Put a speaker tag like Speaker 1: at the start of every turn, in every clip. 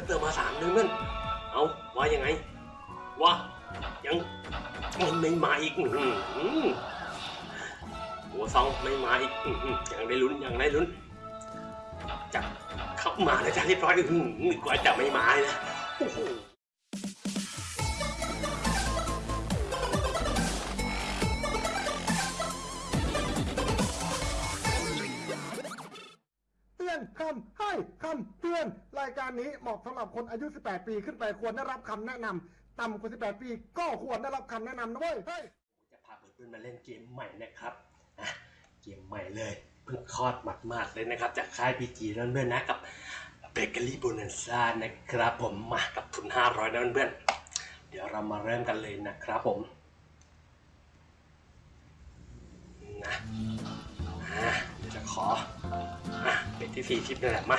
Speaker 1: ก็เติมมาสามนึงนั่น เอาว่ายังไงว่ายังมันไม่มาอีกหัวซองไม่มาอีกยังได้ลุ้นยังได้ลุ้นจะเข้ามาแล้วจะเรียบร้อยอื้อหือกว่าจะไม่มาเลยนะโอ้โหา
Speaker 2: ยการนี้เหมาะสำหรับคนอายุ 18 ปีขึ้นไปควรได้รับคำแนะนำต่ำกว่า 18 ปี ก็ควรได้รับคำแนะนำนะเว้ย
Speaker 1: จะพาเพื่อนๆมาเล่นเกมใหม่นะครับเกมใหม่เลยเพิ่งคลอดหมาดๆเลยนะครับ จากค่าย PG นั่นเพื่อนๆนะกับ Bakery Bonanza นะครับผมมากับทุน 500นะเพื่อนๆเดี๋ยวเรามาเริ่มกันเลยนะครับผมนะอะเดี๋ยวจะขออะเป็นที่สี่ทิปนี่แหละมา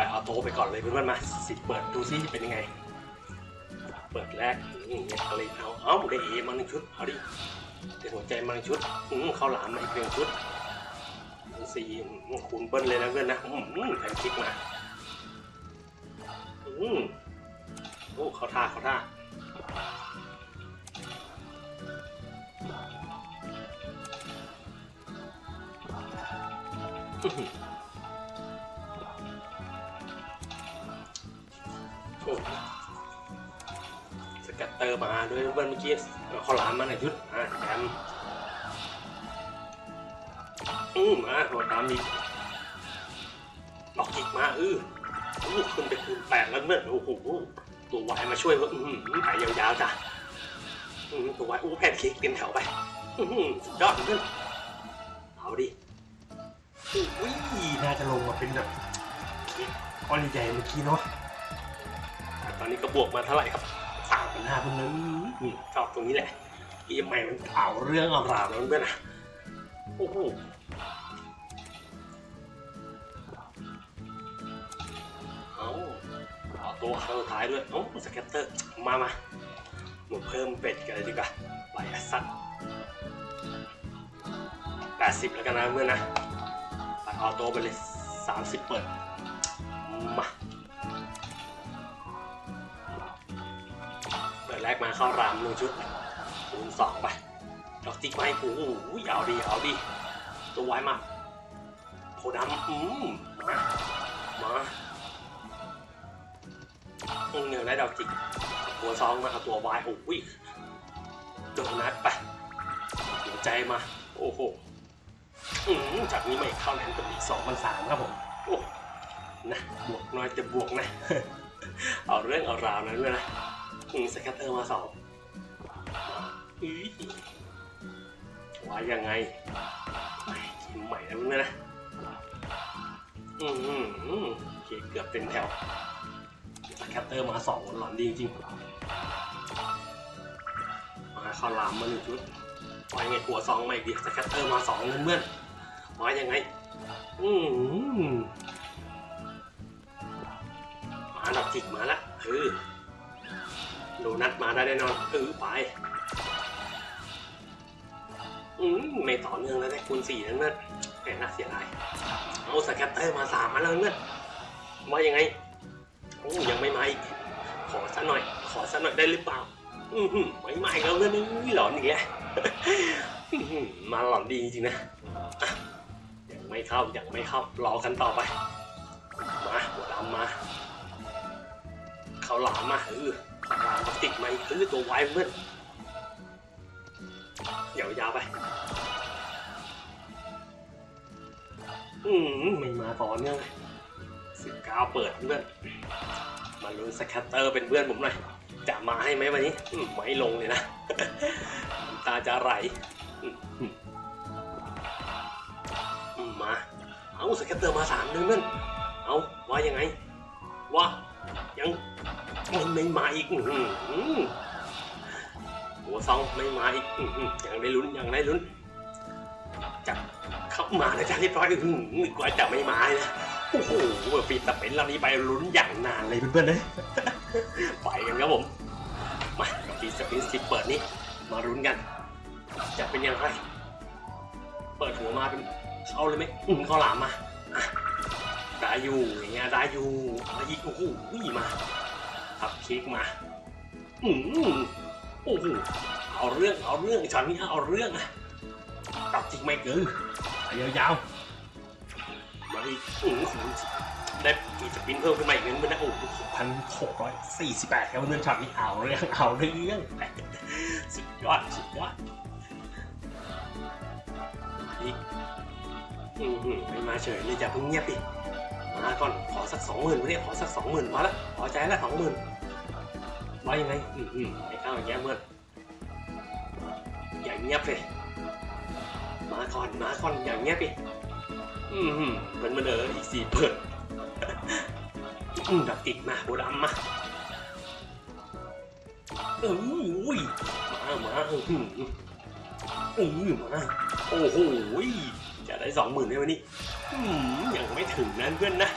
Speaker 1: ล่อยออโต้ไปก่อนเลยเพื่อนๆมาสิเปิดดูซิเป็นยังไง เปิดแรกอืมเนี่ยอะไรเอาเอาได้เอมาหนึ่งชุดเอาดิเดี๋ยวหัวใจมาหนึ่งชุดอืมข้าวหลามมาอีกหนึ่งชุดสี่คูณเบิ้ลเลยนะเพื่อนนะอืมแผ่นคลิกมาอืมโอ้เขาท่าเขาท่าอื้อ อมาด้วยเพื่อนเมื่อกี้เอาข้าหลามมาหนึ่งชุดอะแถมอืมมาหัวตามอีกดอกจิกมาเอออู้ขึ้นไปคูณแปดแล้วเมื่อโอ้โหตัววายมาช่วยเว่าอืมไปยาวๆจ้ะอืมตัววายอู้แผ่นเค้กเต็มแถวไปอืมสุดยอดเพื่อนเอาดิอุ้ยน่าจะลงมาเป็นแบบก้อนใหญ่เมื่อกี้เนาะแต่ตอนนี้ก็บวกมาเท่าไหร่ครับ สามพันห้าเพื่อนนี่ชอบตรงนี้แหละเกมใหม่มันเอาเรื่องเอาราวแล้วเพื่อนนะโอ้โหเอาเอาตัวครั้งสุดท้ายด้วยเอ้สแกตเตอร์มามาหนูเพิ่มเป็ดกันเลยดีกว่าไปสัตว์แปดสิบแล้วกันนะเพื่อนนะตัดออโต้ไปเลยสามสิบเปิดมา กมาเข้ารามหนึ่งชุดคูณสองไปดอกติ๊กไม้โอ้โหเอาดีเอาดีตัวไว้มาโพดำอืมมามาอืมหนึ่งได้ดอกจิกหัวซองมาเอาตัววายโอ้ยโดนัทไปหัวใจมา โอ้โหอืมจากนี้ไม่เข้าแหลมกับอีกสองพันสามครับผมโอ้นะบวกน้อยจะบวกนะ เอาเรื่องเอาราวนั้นเลยนะ อืมสแกตเตอร์มาสองอีว่ายังไงไม่ใหม่แล้วเนี่ยนะ อืมอืมอืมโอเคเกือบเต็มแถวสแคตเตอร์มาสองหลอนดีจริงๆมาข้าวลามมาหนึ่งชุดวายไงหัวซองมาอีกดิสแคตเตอร์มาสองเพื่อนๆมายังไง อืมมาดับจิกมาละเออ โดนัทมาได้แน่นอนเออไปอืมไม่ต่อเนื่องแล้วได้คูณสี่นั่นเพื่อนแหมน่าเสียดายเอาสแคตเตอร์มาสามมาแล้วเพื่อนว่ายังไงโอ้ยังไม่มาอีกขอสักหน่อย ขอสักหน่อยได้หรือเปล่า อือหือไม่มาอีกแล้วเรื่องนี้หลอนอีกแล้วอื้อหือมาหลอนดีจริงนะยังไม่เข้ายังไม่เข้ารอกันต่อไป มาหัวดำมาเขาหลามมาเออ มาติดไหมเออตัวไวเพื่อนยาวไป อืมไม่มาต่อเนื่องสิบเก้าเปิดเพื่อนมาลุ้นสแคตเตอร์เป็นเพื่อนผมหน่อย จะมาให้ไหมวันนี้ไม่ลงเลยนะ ตาจะไหลมา เอาสแคตเตอร์มาสามนึงเพื่อนเอาว่ายังไงว่า นไม่มาอีกหัวซองไม่มาอีกอื้อหือยังได้ลุ้นอยังได้ลุ้นจะเข้ามาแล้วจะเรียบร้อยอื้อหือกว่าจะไม่มานะโอ้โหปีตะเป็นลำนี้ไปลุ้นอย่างนานเลยเพื่อนๆเลยไปกันครับผมมาปีสปินสิบเปิดนี้มาลุ้นกัน จะเป็นยังไงเปิดหัวมาเป็นเข้าเลยไหมอืมเข้าหลามมาอะได้อยู่อย่างเงี้ยได้อยู่อีกโอ้โหมา ทับคลิกมาอืมโอ้โหเอาเรื่องเอาเรื่องช็อตนี้เอาเรื่องอะตับจริงไม่เกินยาวๆมาอีกอืมได้มีสปินเพิ่มขึ้นมาอีกนิดนึงนะโอ้โหพันหกร้อยสี่สิบแปดครับเพื่อนช็อตนี้เอาเรื่องเอาเรื่องสุดยอดสุดยอดอีกอืมหืมไม่มาเฉยเลยอย่าเพิ่งเงียบดิมาก่อนขอสักสองหมื่นวันนี้ขอสักสองหมื่นมาละพอใจละสองหมื่น ว่ายังไงอืมอืมไม่เข้าอย่างเงี้ยเมื่ออย่างเงียบเลยมาก่อนมาก่อนอย่างเงียบดิอืมหืมมันมันเอออีกสี่เปิดอืมดักติดมาโบดำมาเอออุ้ยมามาอืมอืมมาโอ้โหจะได้สองหมื่นในวันนี้อืมยังไม่ถึงนั้นเพื่อนนะ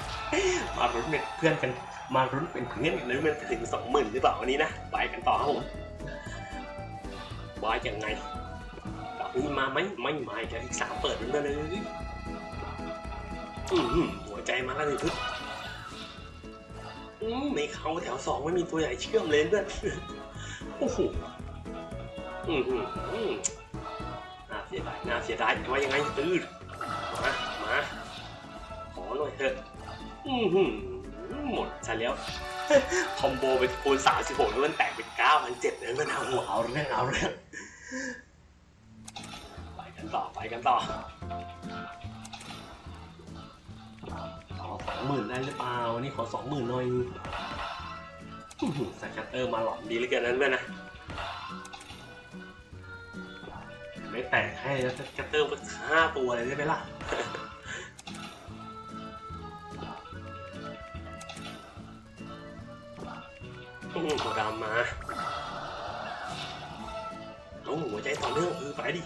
Speaker 1: มารุ้นเป็นเพื่อนกัน มารุ้นเป็นเพื่อนกันนะมันจะถึงสองหมื่นหรือเปล่าวันนี้นะไปกันต่อครับผมว่ายังไงดอกนี้มาไหมไม่มาอีกแล้วอีกสามเปิดนั่นเลยอืมหัวใจมาแล้วหนึ่งพึ่งอืมไม่เข้าแถวสองไม่มีตัวใหญ่เชื่อมเลยเพื่อนโอ้โหอืมอืมอืมน่าเสียดายน่าเสียดายว่ายังไงตื้อมามาขอหน่อยเถอะอือ หมดซะแล้ว คอมโบไปคูณสามสิบหกแล้วมันแตกเป็นเก้าพันเจ็ดเลยมันเอาหัวเอาเรื่องเอาเรื่องไปกันต่อไปกันต่อขอสองหมื่นได้หรือเปล่าวันนี้ขอสองหมื่นหน่อย scatter มาหลอนดีเหลือเกินนั้นเพื่อนนะไม่แตกให้แล้ว scatter มาห้าตัวเลยได้ไหมล่ะ อืมตัวดำมาเอาหัวใจต่อเนื่องคือไปดิ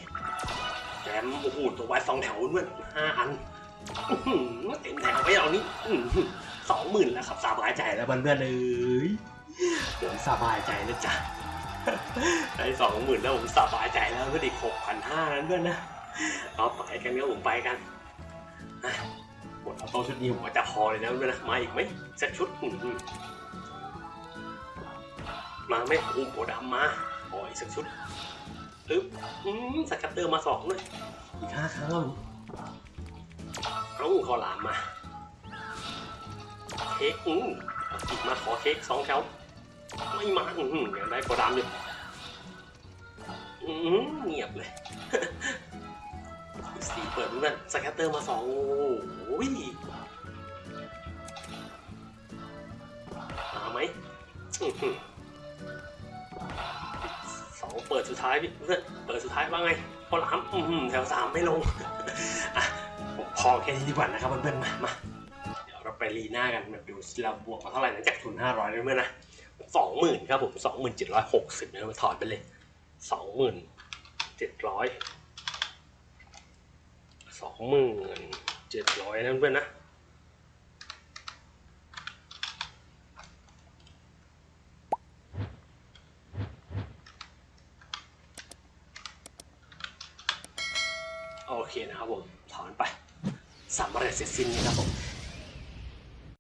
Speaker 1: แจมโอ้โหตัวไว้สองแถวเพื่อนห้าอันเต็มแถวไปเอานี้สองหมื่นแล้วครับสบายใจแล้วเพื่อนๆเอ้ยผมสบายใจแล้วจ้ะได้สองหมื่นแล้วผมสบายใจแล้วเพื่อนอีกหกพันห้านั้นเพื่อนนะเอาไปกันเนี่ยผมไปกันหมดเอาโต้ชุดนี้ผมว่าจะพอเลยนะเพื่อนนะมาอีกไหมสักชุดอื้อหือ มาไม่โอ้โหดำมาขออีกสักชุดอึ๊บอืมสกัตเตอร์มาสองเลยอีกห้าครั้งแล้วเอาขอหลามมา เค้กอืมอีกมาขอเค้กสองแถวไม่มาอืมยังได้กว่าดำอยู่อืมเงียบเลยสี่เปิดนกันสกัตเตอร์มาสองโอ้ยมาไหมอื้อหือสองเปิดสุดท้ายพี่เพื่อนเปิดสุดท้ายว่าไงพอหลามแถวสามไม่ลงอะผมพอแค่นี้ดีกว่านะครับเพื่อนๆมามาเดี๋ยวเราไปรีหน้ากันแบบดูเราบวกมาเท่าไหร่นะจากทุนห้าร้อยเพื่อนๆนะสองหมื่นครับผมสองหมื่นเจ็ดร้อยหกสิบนะมาถอดไปเลยสองหมื่นเจ็ดร้อยสองหมื่นเจ็ดร้อยนะเพื่อนๆนะ โอเคน